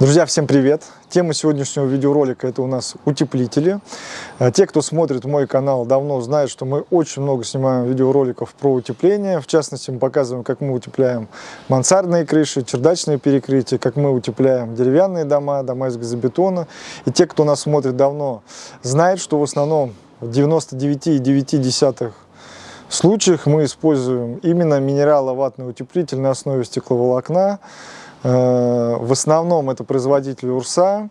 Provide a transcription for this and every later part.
Друзья, всем привет! Тема сегодняшнего видеоролика это у нас утеплители. А, те, кто смотрит мой канал, давно знают, что мы очень много снимаем видеороликов про утепление. В частности, мы показываем, как мы утепляем мансардные крыши, чердачные перекрытия, как мы утепляем деревянные дома, дома из газобетона. И те, кто нас смотрит давно, знают, что в основном в 99,9 случаях мы используем именно минераловатный утеплитель на основе стекловолокна. Э, в основном это производитель Урса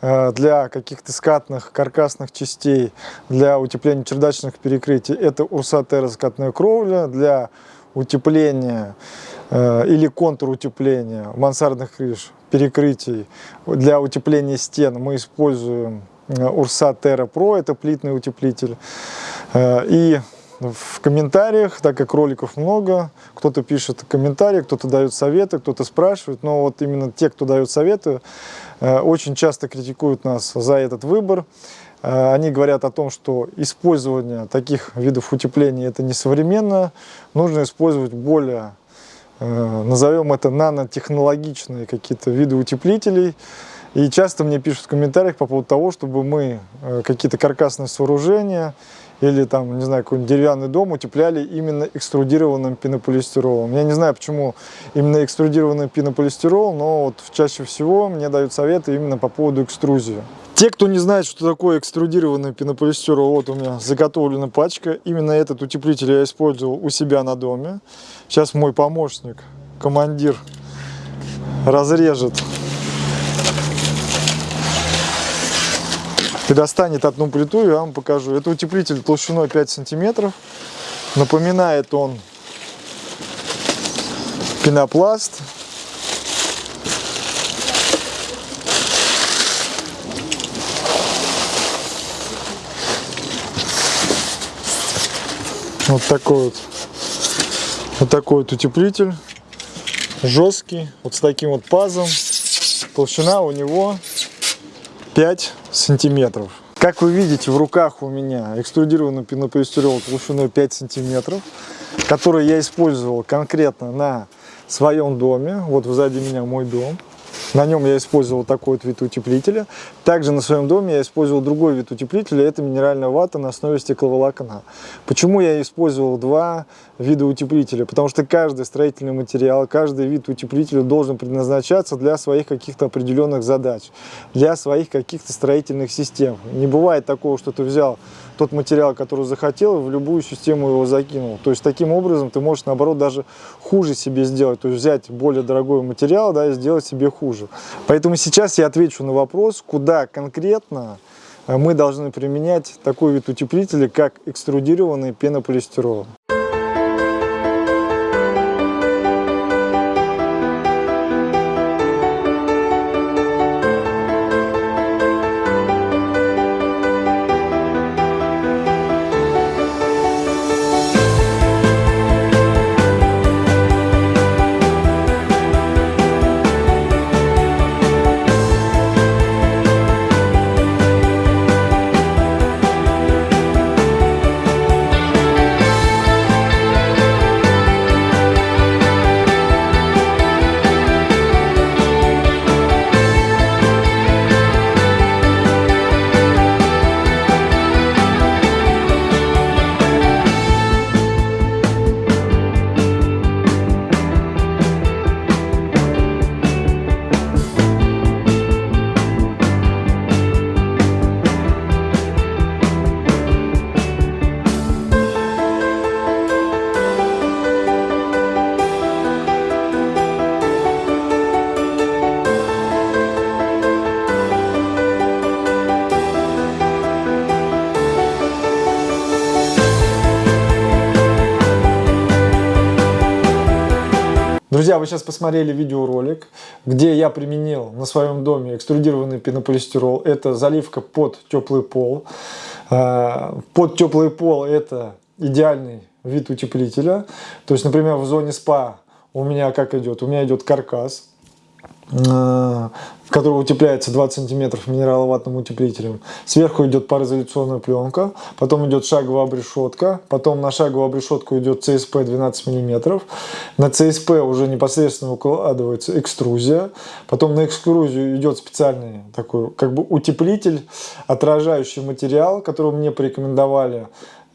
э, для каких-то скатных каркасных частей, для утепления чердачных перекрытий. Это Урса терраскатная кровля для утепления э, или контур утепления мансардных крыш, перекрытий. Для утепления стен мы используем Урса Терра Про, это плитный утеплитель. И в комментариях, так как роликов много, кто-то пишет комментарии, кто-то дает советы, кто-то спрашивает, но вот именно те, кто дает советы, э, очень часто критикуют нас за этот выбор. Э, они говорят о том, что использование таких видов утепления это несовременно, нужно использовать более, э, назовем это нанотехнологичные какие-то виды утеплителей, и часто мне пишут в комментариях по поводу того, чтобы мы какие-то каркасные сооружения или там, не знаю, какой-нибудь деревянный дом утепляли именно экструдированным пенополистиролом. Я не знаю, почему именно экструдированный пенополистирол, но вот чаще всего мне дают советы именно по поводу экструзии. Те, кто не знает, что такое экструдированный пенополистирол, вот у меня заготовлена пачка. Именно этот утеплитель я использовал у себя на доме. Сейчас мой помощник, командир, разрежет и достанет одну плиту, я вам покажу. Это утеплитель толщиной 5 сантиметров. Напоминает он пенопласт. Вот такой вот, вот такой вот утеплитель, жесткий, вот с таким вот пазом. Толщина у него 5 сантиметров. Как вы видите, в руках у меня экструдированный пенополистирол толщиной 5 сантиметров, который я использовал конкретно на своем доме. Вот сзади меня мой дом. На нем я использовал такой вот вид утеплителя. Также на своем доме я использовал другой вид утеплителя. Это минеральная вата на основе стекловолокна. Почему я использовал два вида утеплителя? Потому что каждый строительный материал, каждый вид утеплителя должен предназначаться для своих каких-то определенных задач, для своих каких-то строительных систем. Не бывает такого, что ты взял тот материал, который захотел, в любую систему его закинул. То есть таким образом ты можешь, наоборот, даже хуже себе сделать. То есть взять более дорогой материал да, и сделать себе хуже. Поэтому сейчас я отвечу на вопрос, куда конкретно э, мы должны применять такой вид утеплителя, как экструдированный пенополистирол. Друзья, вы сейчас посмотрели видеоролик, где я применил на своем доме экструдированный пенополистирол. Это заливка под теплый пол. А, под теплый пол это идеальный вид утеплителя. То есть, например, в зоне спа у меня как идет? У меня идет каркас. В который утепляется 20 сантиметров минераловатным утеплителем. Сверху идет пароизоляционная пленка, потом идет шаговая обрешетка, потом на шаговую обрешетку идет ЦСП 12 мм. На ЦСП уже непосредственно укладывается экструзия, потом на экструзию идет специальный такой как бы утеплитель, отражающий материал, который мне порекомендовали э,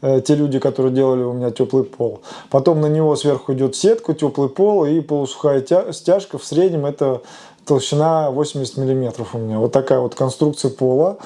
те люди, которые делали у меня теплый пол. Потом на него сверху идет сетка, теплый пол и полусухая стяжка. В среднем это толщина 80 миллиметров у меня. Вот такая вот конструкция пола.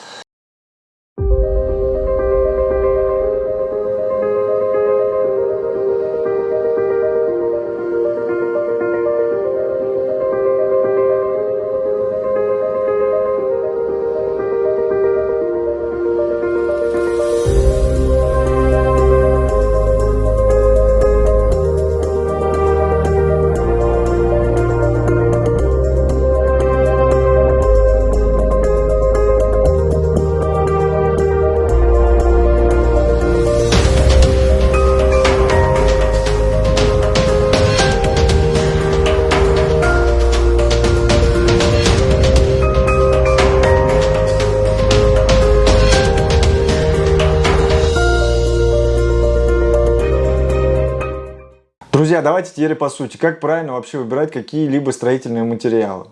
Друзья, давайте теперь по сути. Как правильно вообще выбирать какие-либо строительные материалы?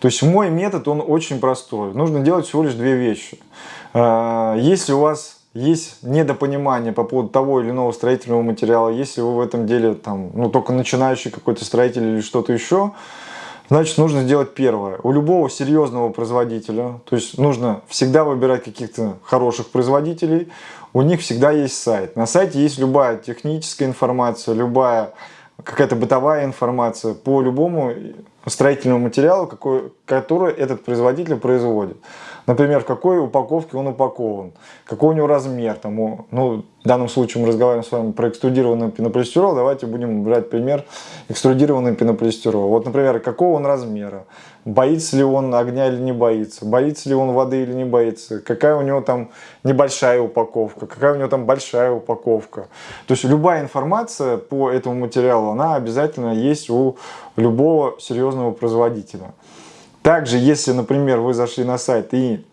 То есть мой метод, он очень простой. Нужно делать всего лишь две вещи. А, если у вас есть недопонимание по поводу того или иного строительного материала, если вы в этом деле там, ну, только начинающий какой-то строитель или что-то еще, значит нужно сделать первое. У любого серьезного производителя, то есть нужно всегда выбирать каких-то хороших производителей, у них всегда есть сайт. На сайте есть любая техническая информация, любая какая-то бытовая информация по любому строительному материалу, какой, который этот производитель производит. Например, в какой упаковке он упакован, какой у него размер. Там, ну, в данном случае мы разговариваем с вами про экструдированный пенополистирол. Давайте будем брать пример экструдированный пенополистирол. Вот, например, какого он размера, боится ли он огня или не боится, боится ли он воды или не боится, какая у него там небольшая упаковка, какая у него там большая упаковка. То есть любая информация по этому материалу, она обязательно есть у любого серьезного производителя. Также, если, например, вы зашли на сайт и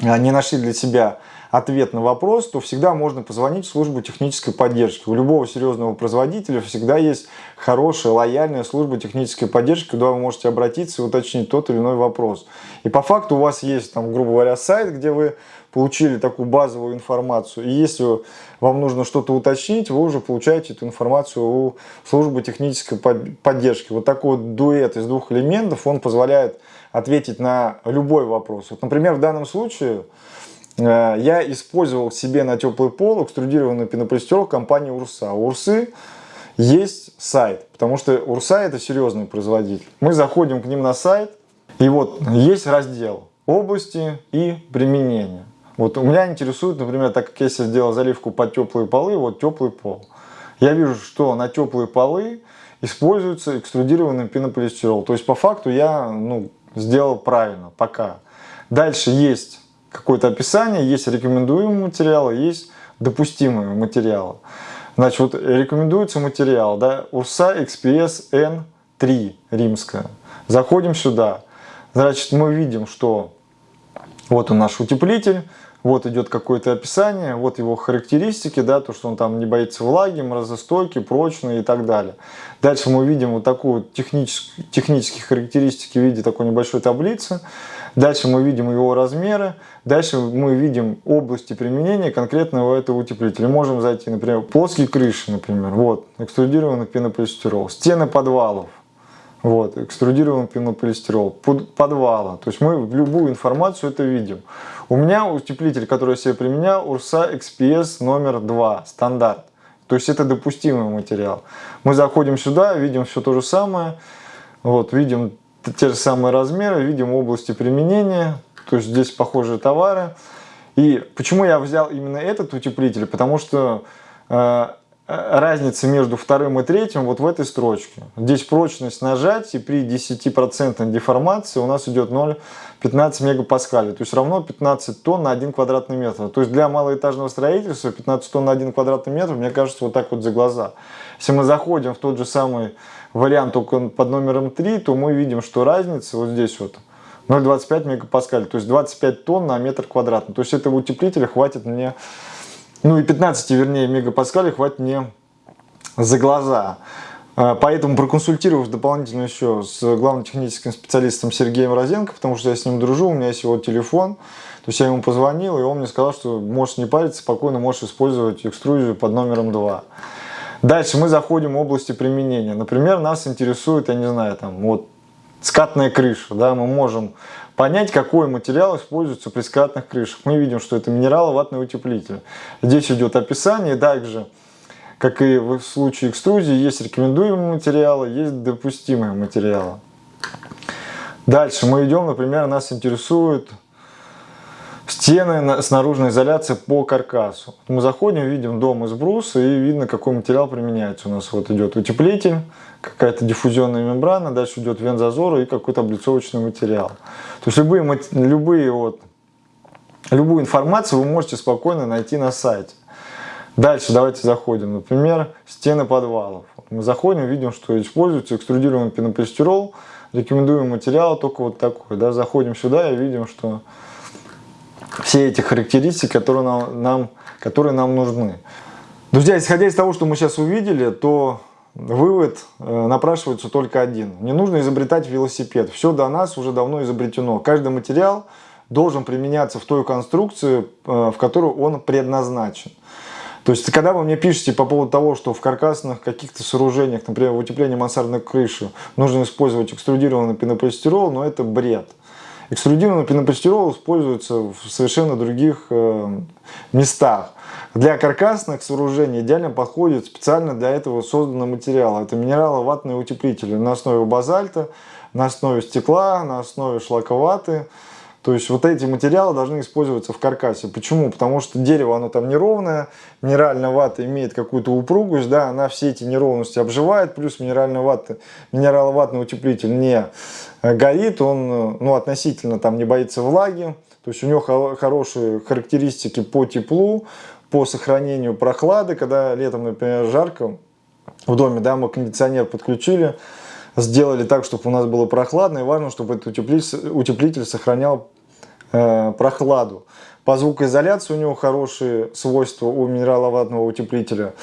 а, не нашли для себя ответ на вопрос, то всегда можно позвонить в службу технической поддержки. У любого серьезного производителя всегда есть хорошая, лояльная служба технической поддержки, куда вы можете обратиться и уточнить тот или иной вопрос. И по факту у вас есть, там, грубо говоря, сайт, где вы получили такую базовую информацию. И если вам нужно что-то уточнить, вы уже получаете эту информацию у службы технической поддержки. Вот такой вот дуэт из двух элементов, он позволяет ответить на любой вопрос. Вот, например, в данном случае я использовал себе на теплый пол экструдированный пенополистирол компании Урса. У Урсы есть сайт, потому что Урса это серьезный производитель. Мы заходим к ним на сайт, и вот есть раздел области и применения. Вот у меня интересует, например, так как я себе сделал заливку под теплые полы, вот теплый пол. Я вижу, что на теплые полы используется экструдированный пенополистирол. То есть по факту я ну, сделал правильно, пока. Дальше есть какое-то описание, есть рекомендуемые материалы, есть допустимые материалы. Значит, вот рекомендуется материал, да, УРСА XPS N3 римская. Заходим сюда. Значит, мы видим, что вот он наш утеплитель, вот идет какое-то описание, вот его характеристики, да, то, что он там не боится влаги, морозостойкий, прочный и так далее. Дальше мы видим вот такую технические, характеристики в виде такой небольшой таблицы. Дальше мы видим его размеры. Дальше мы видим области применения конкретного этого утеплителя. Можем зайти, например, плоские крыши, например. Вот, экструдированный пенополистирол. Стены подвалов. Вот, экструдированный пенополистирол. Подвала. То есть мы любую информацию это видим. У меня утеплитель, который я себе применял, Урса XPS номер 2, стандарт. То есть это допустимый материал. Мы заходим сюда, видим все то же самое. Вот, видим те же самые размеры, видим области применения. То есть здесь похожие товары. И почему я взял именно этот утеплитель? Потому что э, разница между вторым и третьим вот в этой строчке. Здесь прочность нажать, и при 10% деформации у нас идет 0,15 мегапаскалей. То есть равно 15 тонн на 1 квадратный метр. То есть для малоэтажного строительства 15 тонн на 1 квадратный метр, мне кажется, вот так вот за глаза. Если мы заходим в тот же самый вариант, только под номером 3, то мы видим, что разница вот здесь вот 0,25 мегапаскалей. То есть 25 тонн на метр квадратный. То есть этого утеплителя хватит мне ну и 15, вернее, мегапаскалей хватит мне за глаза. А, поэтому проконсультировав дополнительно еще с главным техническим специалистом Сергеем Розенко, потому что я с ним дружу, у меня есть его телефон. То есть я ему позвонил, и он мне сказал, что можешь не париться, спокойно можешь использовать экструзию под номером 2. Дальше мы заходим в области применения. Например, нас интересует, я не знаю, там вот скатная крыша. Да, мы можем понять, какой материал используется при скатных крышах. Мы видим, что это минераловатный утеплитель. Здесь идет описание, также, как и в случае экструзии, есть рекомендуемые материалы, есть допустимые материалы. Дальше мы идем, например, нас интересует стены с наружной изоляцией по каркасу. Мы заходим, видим дом из бруса и видно, какой материал применяется. У нас вот идет утеплитель, какая-то диффузионная мембрана, дальше идет вензазор и какой-то облицовочный материал. То есть любые, любые вот, любую информацию вы можете спокойно найти на сайте. Дальше давайте заходим. Например, стены подвалов. Мы заходим, видим, что используется экструдированный пенополистирол. Рекомендуем материал только вот такой. Да, заходим сюда и видим, что все эти характеристики, которые нам, нам, которые нам нужны. Друзья, исходя из того, что мы сейчас увидели, то вывод э, напрашивается только один. Не нужно изобретать велосипед. Все до нас уже давно изобретено. Каждый материал должен применяться в той конструкции, э, в которую он предназначен. То есть, когда вы мне пишете по поводу того, что в каркасных каких-то сооружениях, например, в утеплении мансардной крыши, нужно использовать экструдированный пенополистирол, но это бред. Экструдированный пенополистирол используется в совершенно других э, местах. Для каркасных сооружений идеально подходит специально для этого созданный материал. Это минераловатные утеплители на основе базальта, на основе стекла, на основе шлаковаты. То есть вот эти материалы должны использоваться в каркасе. Почему? Потому что дерево оно там неровное, минеральная вата имеет какую-то упругость, да, она все эти неровности обживает, плюс минеральная вата, минераловатный утеплитель не э, горит, он ну, относительно там не боится влаги, то есть у него хорошие характеристики по теплу, по сохранению прохлады, когда летом, например, жарко в доме, да, мы кондиционер подключили, сделали так, чтобы у нас было прохладно, и важно, чтобы этот утеплитель, утеплитель сохранял э, прохладу. По звукоизоляции у него хорошие свойства у минераловатного утеплителя.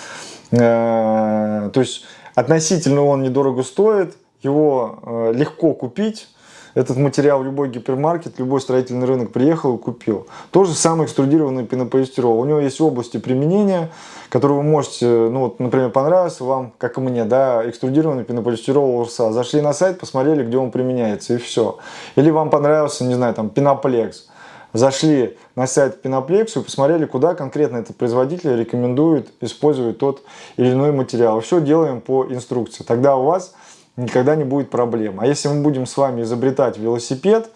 Э, то есть относительно он недорого стоит, его э, легко купить. Этот материал в любой гипермаркет, любой строительный рынок приехал и купил. То же самое экструдированный пенополистирол. У него есть области применения, которые вы можете, ну вот, например, понравился вам, как и мне, да, экструдированный пенополистирол Урса. Зашли на сайт, посмотрели, где он применяется, и все. Или вам понравился, не знаю, там, пеноплекс. Зашли на сайт Пеноплексу и посмотрели, куда конкретно этот производитель рекомендует использовать тот или иной материал. Все делаем по инструкции. Тогда у вас никогда не будет проблем. А если мы будем с вами изобретать велосипед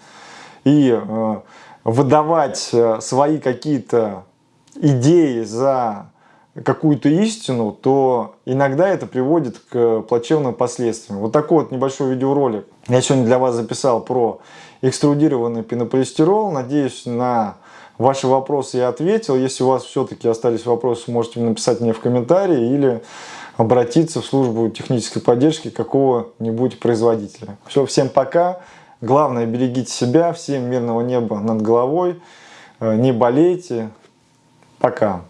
и э, выдавать э, свои какие-то идеи за какую-то истину, то иногда это приводит к плачевным последствиям. Вот такой вот небольшой видеоролик я сегодня для вас записал про экструдированный пенополистирол. Надеюсь, на ваши вопросы я ответил. Если у вас все-таки остались вопросы, можете написать мне в комментарии или обратиться в службу технической поддержки какого-нибудь производителя. Все, всем пока. Главное, берегите себя. Всем мирного неба над головой. Э, не болейте. Пока.